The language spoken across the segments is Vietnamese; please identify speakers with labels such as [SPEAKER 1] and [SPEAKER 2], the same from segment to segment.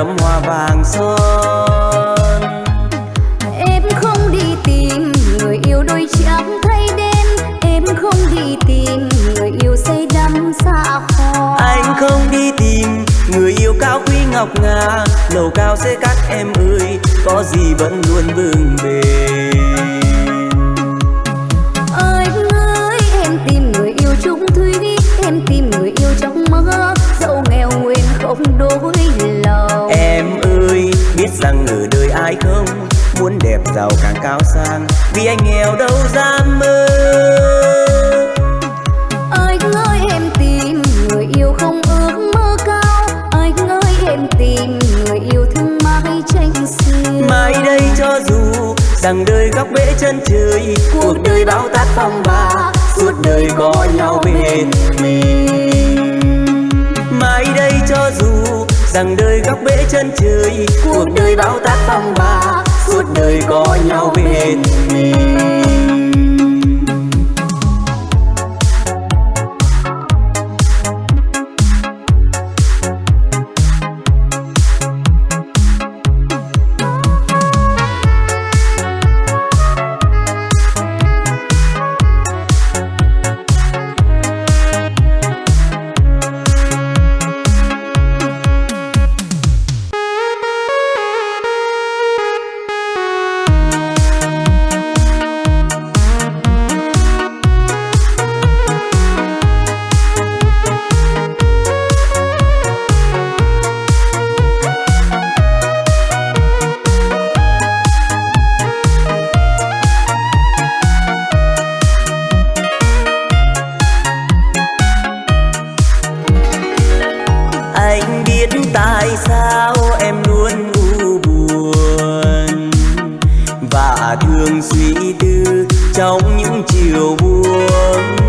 [SPEAKER 1] gấm hoa vàng son.
[SPEAKER 2] Em không đi tìm người yêu đôi trắng thay đen. Em không đi tìm người yêu say đắm xa hoa.
[SPEAKER 1] Anh không đi tìm người yêu cao quý ngọc ngà. Lầu cao xế các em ơi có gì vẫn luôn bừng bền.
[SPEAKER 2] Em tìm người yêu trung thủy em tìm người yêu trong mơ. Dẫu nghèo nguyện không đôi
[SPEAKER 1] ai không? Muốn đẹp giàu càng cao sang vì anh nghèo đâu dám mơ.
[SPEAKER 2] Anh ơi em tìm người yêu không ước mơ cao. Anh ơi em tìm người yêu thương mãi tranh xiêu
[SPEAKER 1] mai đây cho dù rằng đời góc bể chân trời cuộc đời bão táp phong ba suốt đời có nhau bên mình. Mai đây cho dù rằng đời góc bể chân trời, cuộc đời bao táp phong ba, suốt đời có nhau bên mình. Tại sao em luôn u buồn? Và thường suy tư trong những chiều buồn.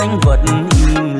[SPEAKER 3] Ai
[SPEAKER 4] vẫn
[SPEAKER 5] im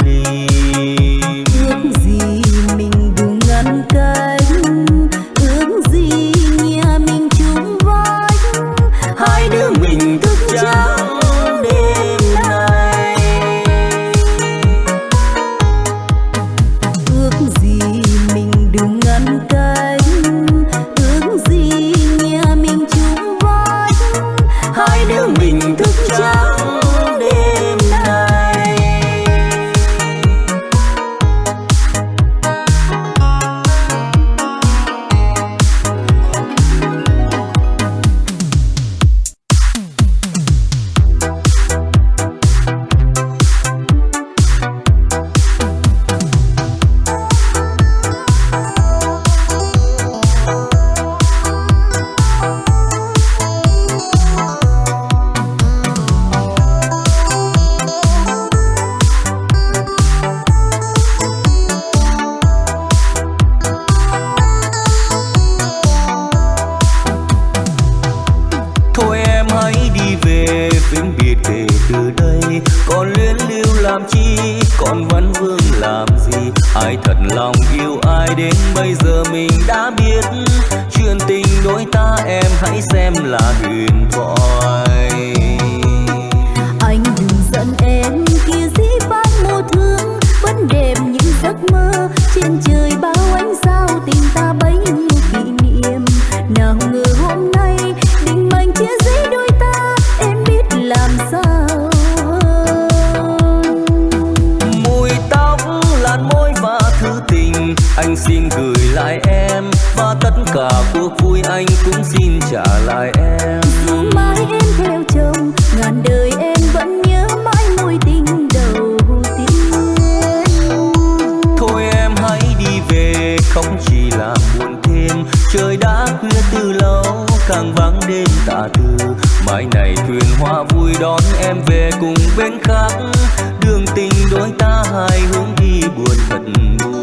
[SPEAKER 5] là buồn thêm. Trời đã khuya từ lâu, càng vắng đêm tà tư mai này thuyền hoa vui đón em về cùng bên khác. Đường tình đôi ta hai hướng đi buồn thật buồn.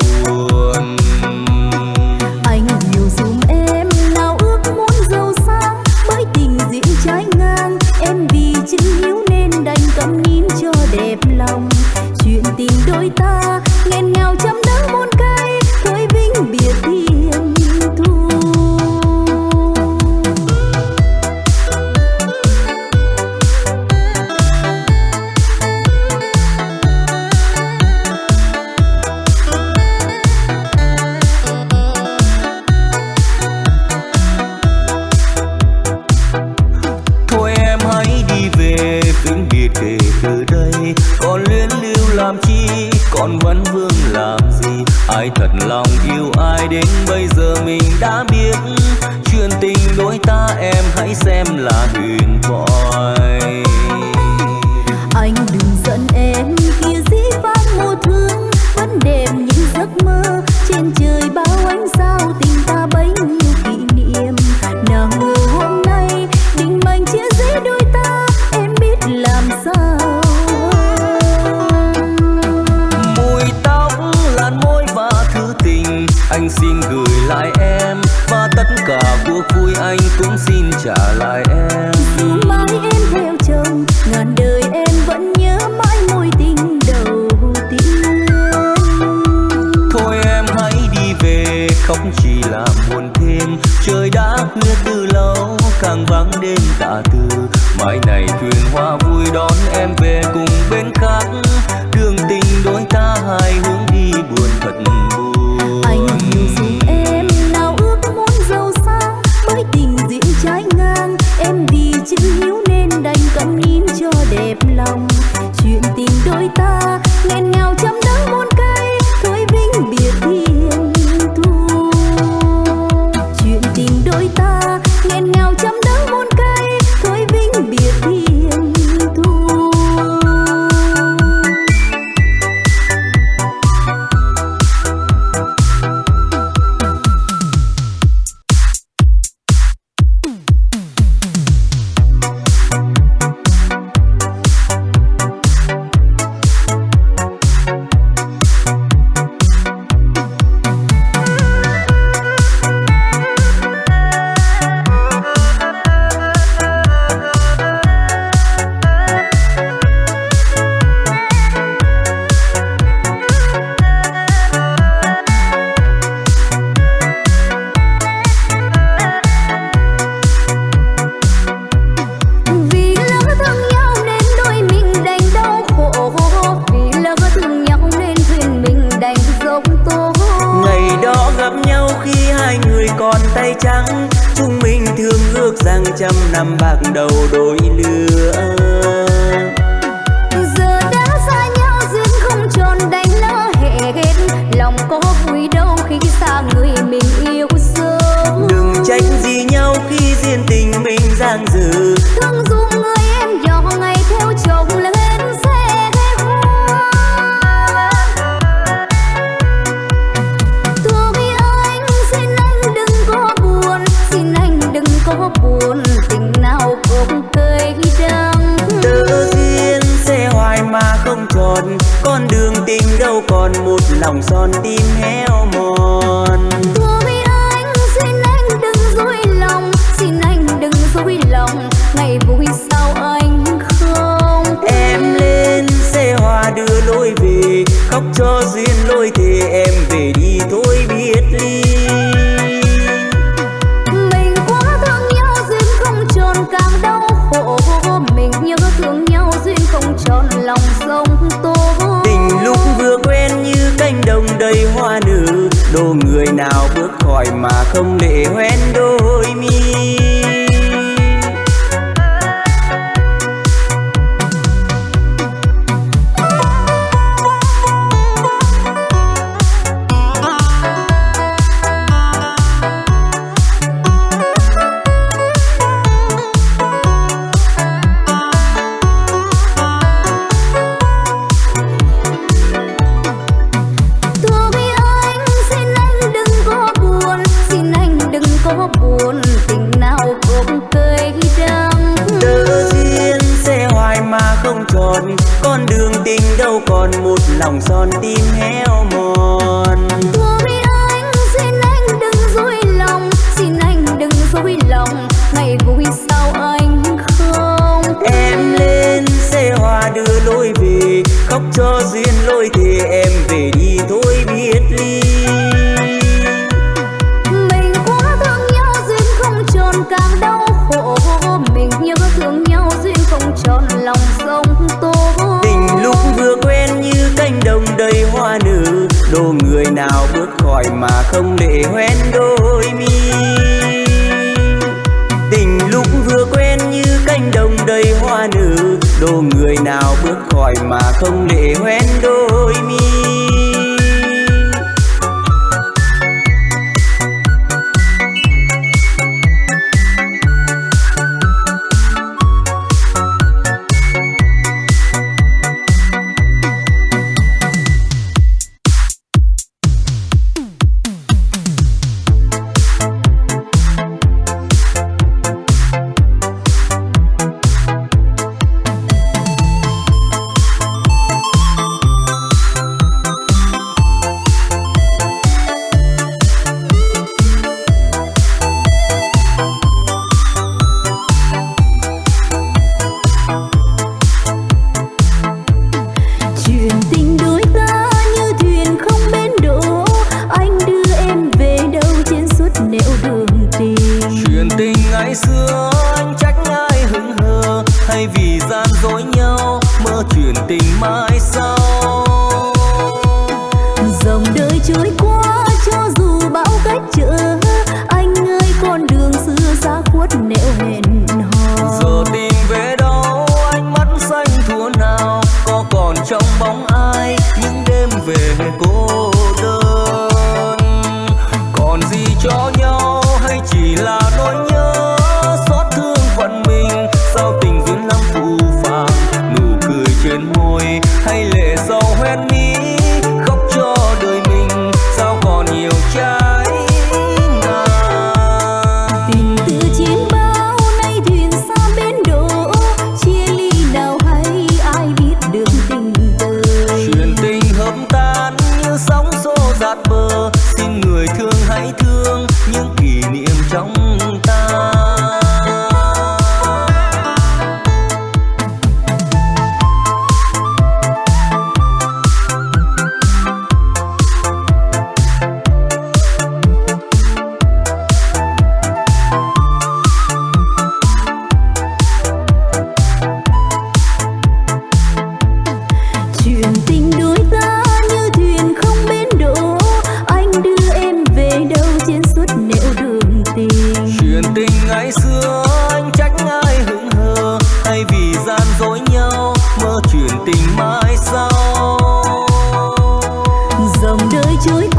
[SPEAKER 4] chơi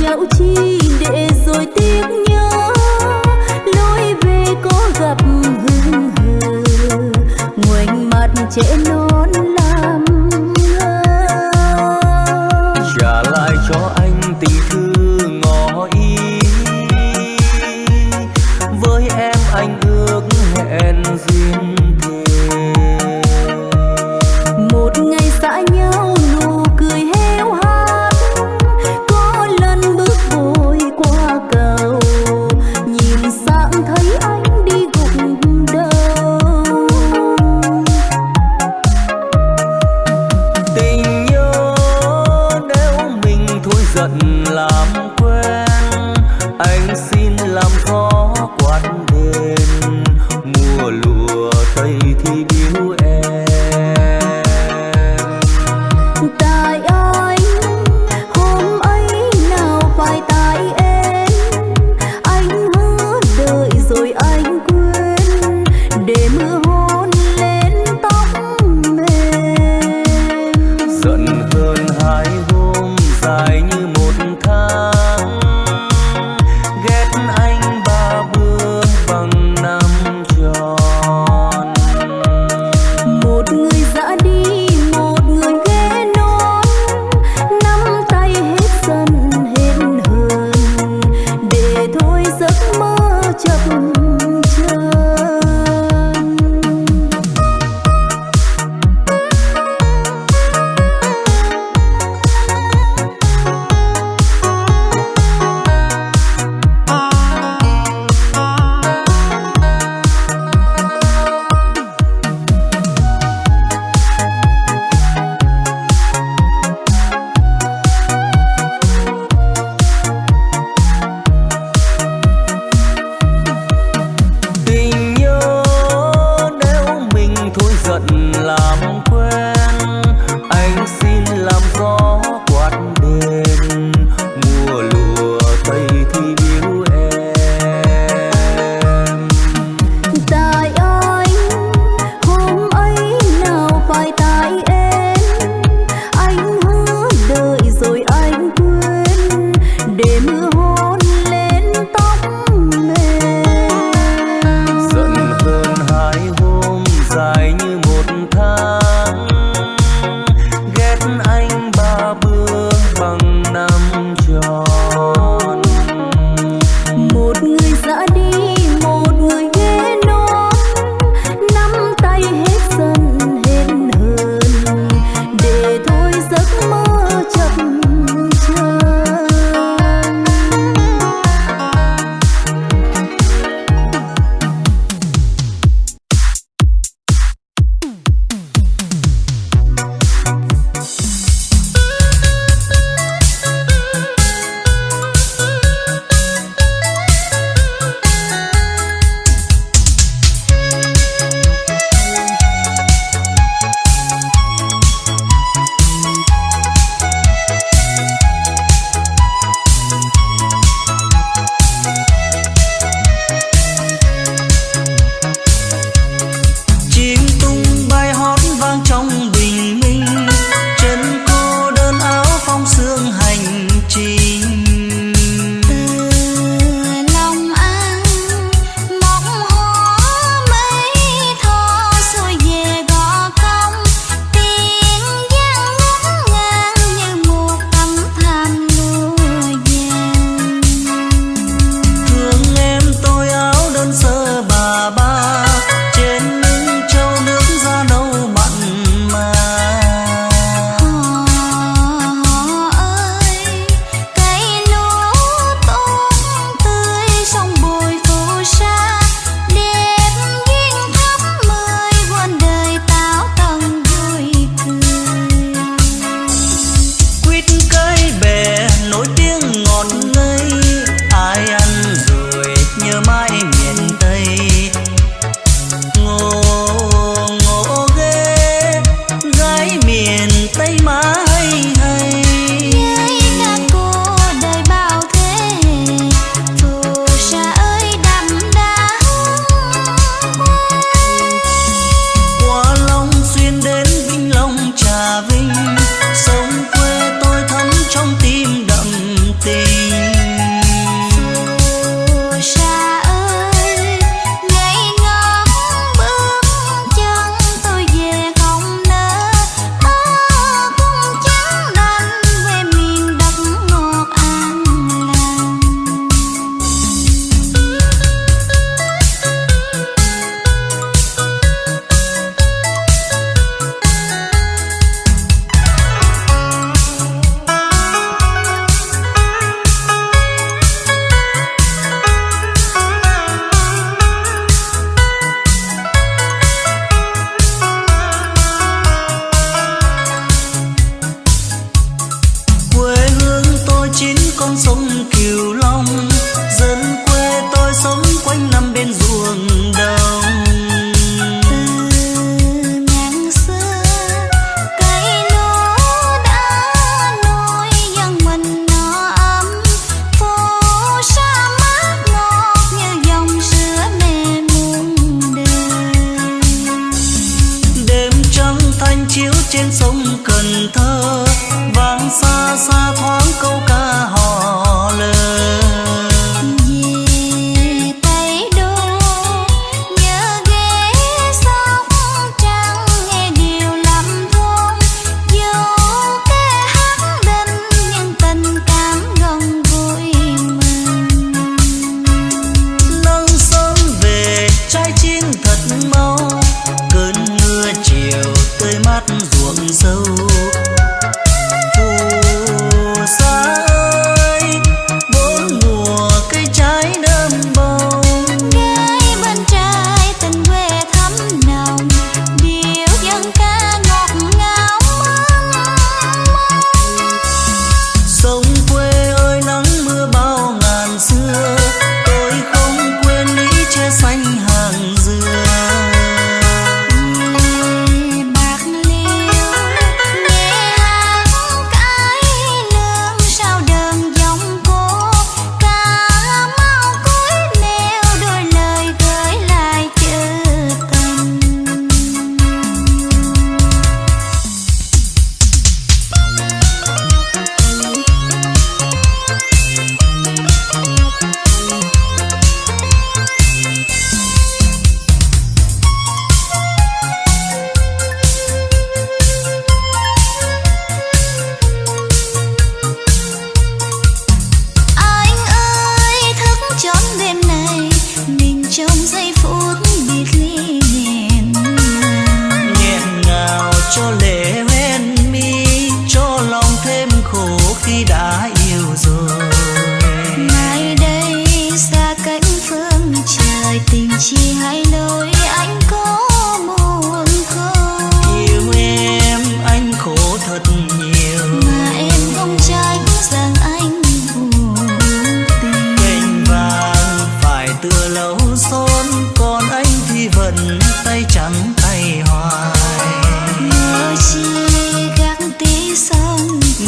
[SPEAKER 4] nhau
[SPEAKER 5] chi
[SPEAKER 2] để rồi
[SPEAKER 5] tiếc nhớ. Lối về có
[SPEAKER 2] gặp hương hờ,
[SPEAKER 5] ngoảnh mặt trẻ non lắm.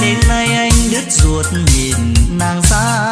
[SPEAKER 2] Nên nay anh đứt ruột nhìn nàng xa.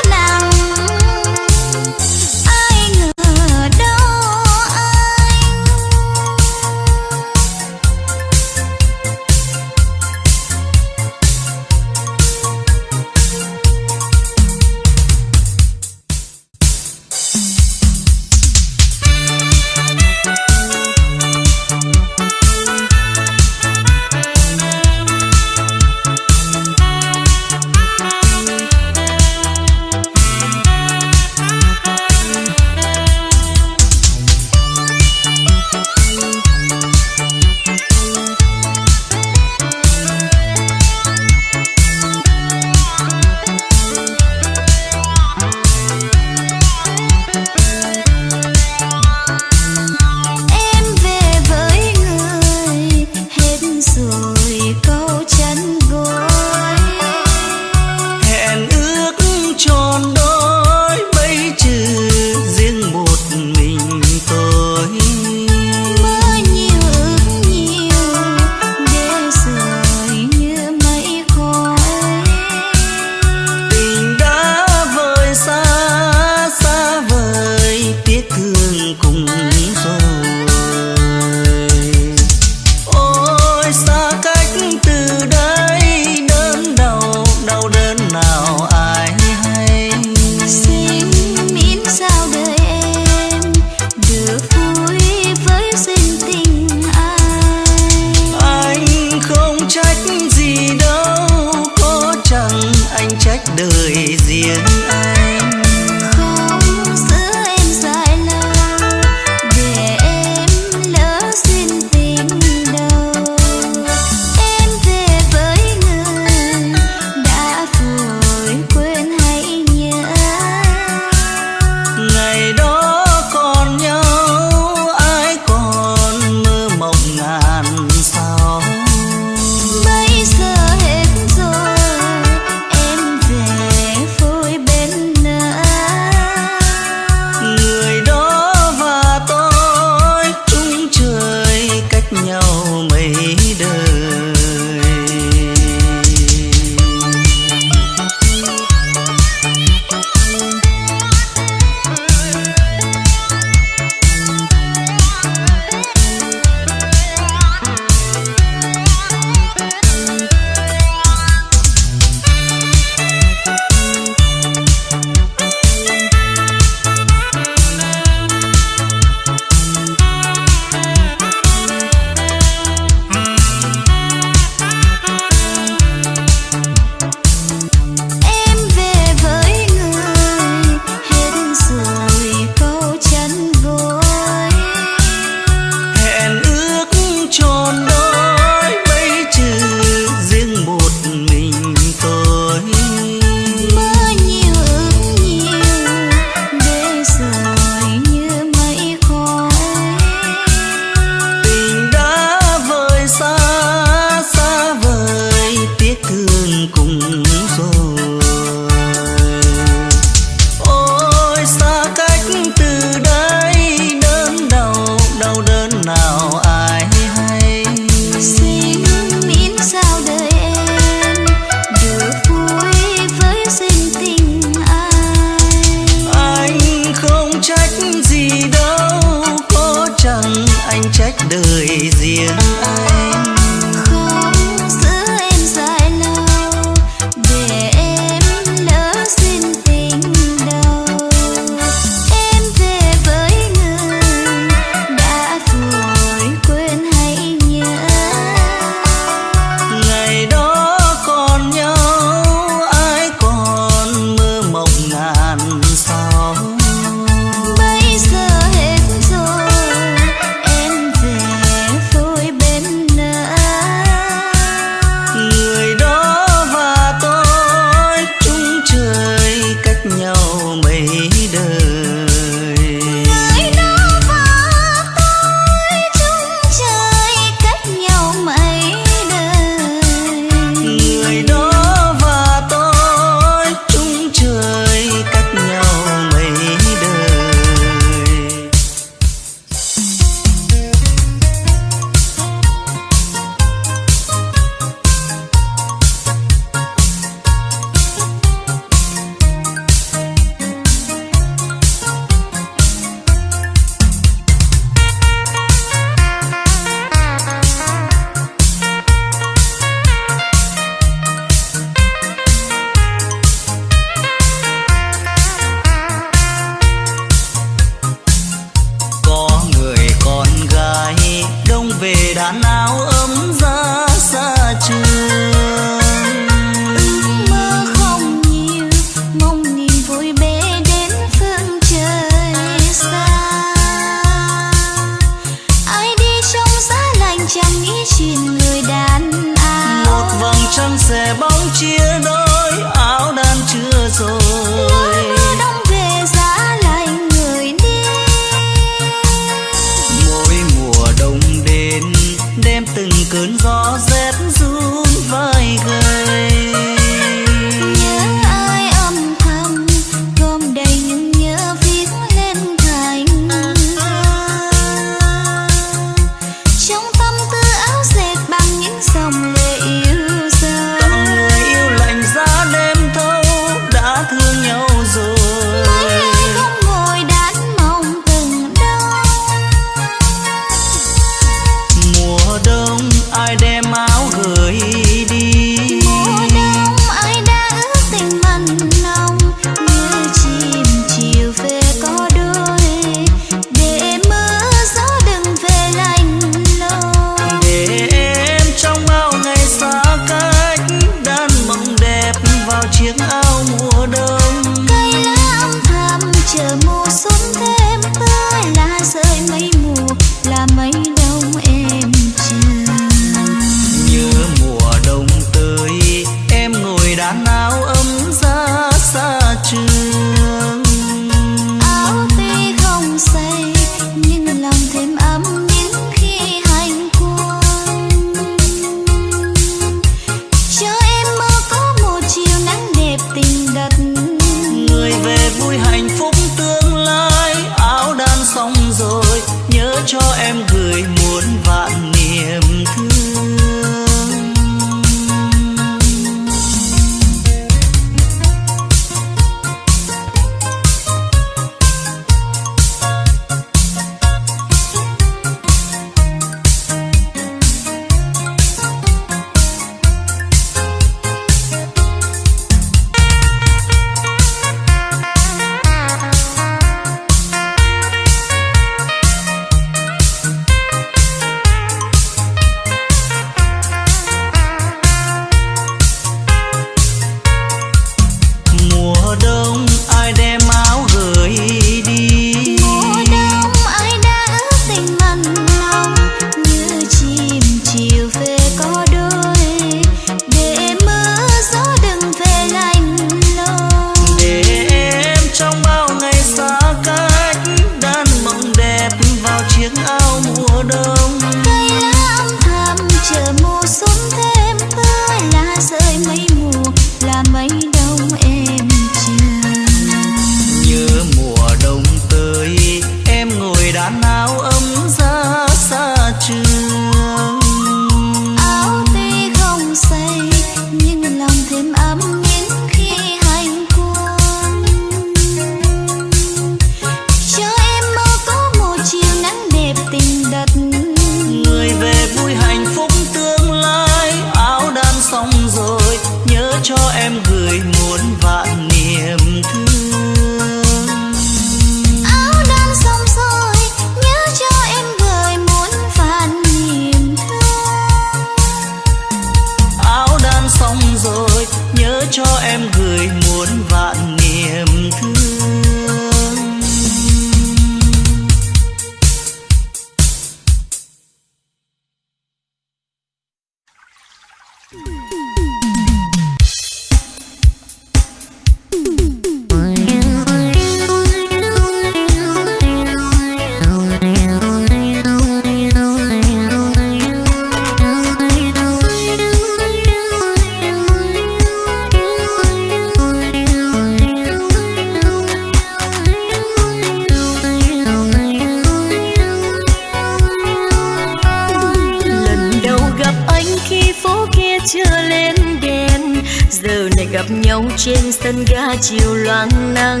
[SPEAKER 5] Gặp nhau trên sân ga chiều loang nắng.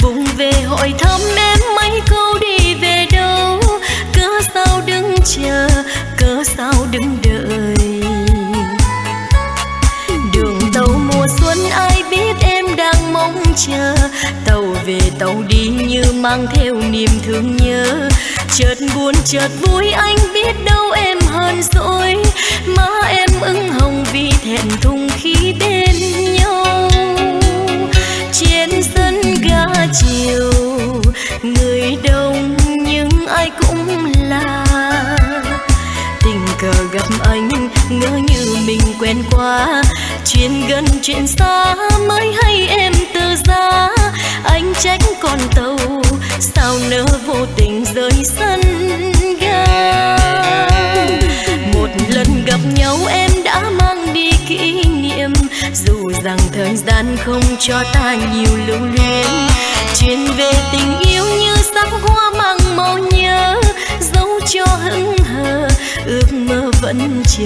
[SPEAKER 5] Vùng về hỏi thăm em mấy câu đi về đâu. Cớ sao đứng chờ, cớ sao đứng đợi. Đường tàu mùa xuân ai biết em đang mong chờ. Tàu về tàu đi như mang theo niềm thương nhớ. Chợt buồn, chợt vui, anh biết đâu em hơn rồi. Má em ửng hồng vì thẹn thùng khi bên nhau chiều. Người đông nhưng ai cũng là. Tình cờ gặp anh, ngỡ như mình quen qua chuyện gần, chuyện xa, mới hay em từ giá anh trách con tàu, sao nỡ vô tình rời sân ga? Một lần gặp nhau em rằng thời gian không cho ta nhiều lưu luyến. Chuyện về tình yêu như sắc hoa mang màu nhớ, dấu cho hững hờ, ước mơ vẫn chờ.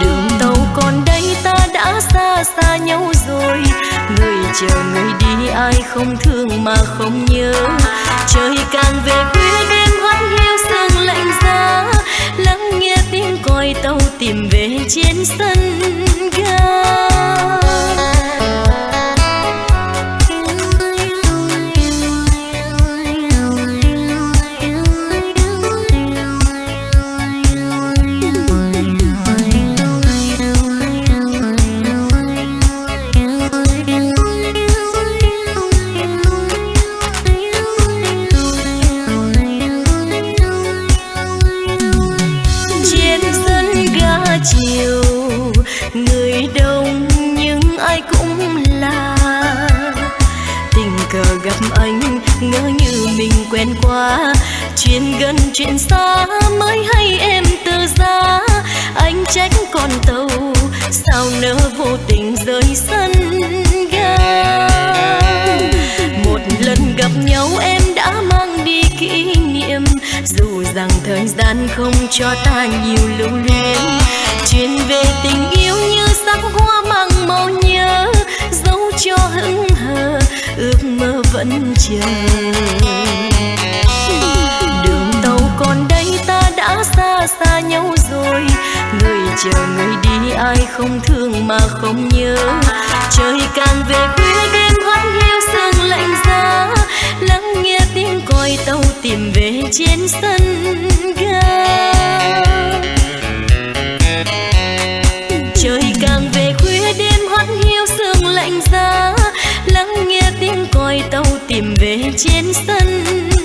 [SPEAKER 5] Đường tàu còn đây, ta đã xa xa nhau rồi. Người chờ người đi, ai không thương mà không nhớ. Trời càng về khuya, đêm hắt hiu sương lạnh giá coi tàu tìm về trên sân ga. Gặp anh, ngỡ như mình quen qua chuyện gần, chuyện xa mới hay em từ giá. Anh trách con tàu, sao nỡ vô tình rời sân ga? Một lần gặp nhau em đã mang đi kỷ niệm. Dù rằng thời gian không cho ta nhiều lưu luyến. Chuyện về tình yêu như sắc hoa mang màu nhớ, dấu cho hững hờ ước mơ vẫn chờ. Đường tàu còn đây, ta đã xa xa nhau rồi. Người chờ người đi, ai không thương mà không nhớ. Trời càng về khuya, đêm hắt hiu sương lạnh giá. Lắng nghe tiếng còi tàu tìm về trên sân ga. Tiếng tàu tìm về trên sân.